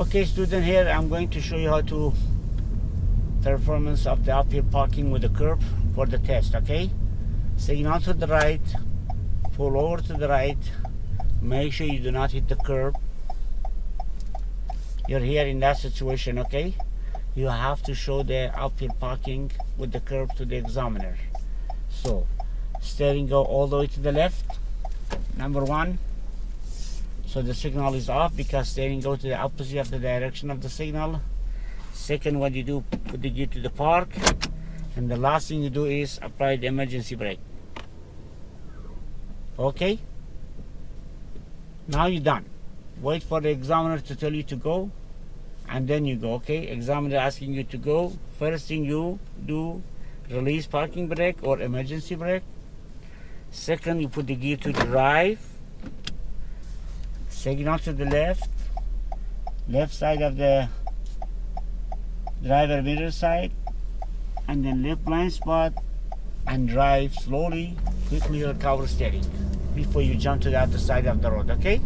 Okay student here I'm going to show you how to performance of the uphill parking with the curb for the test okay? Signal to the right pull over to the right make sure you do not hit the curb. You're here in that situation okay? You have to show the uphill parking with the curb to the examiner. So steering go all the way to the left. Number one so the signal is off because steering go to the opposite of the direction of the signal. Second what you do put the gear to the park. And the last thing you do is apply the emergency brake. Okay? Now you're done. Wait for the examiner to tell you to go and then you go okay? Examiner asking you to go. First thing you do release parking brake or emergency brake. Second you put the gear to drive signal to the left. Left side of the driver mirror side. And then left blind spot. And drive slowly. Quickly recover steering before you jump to the other side of the road okay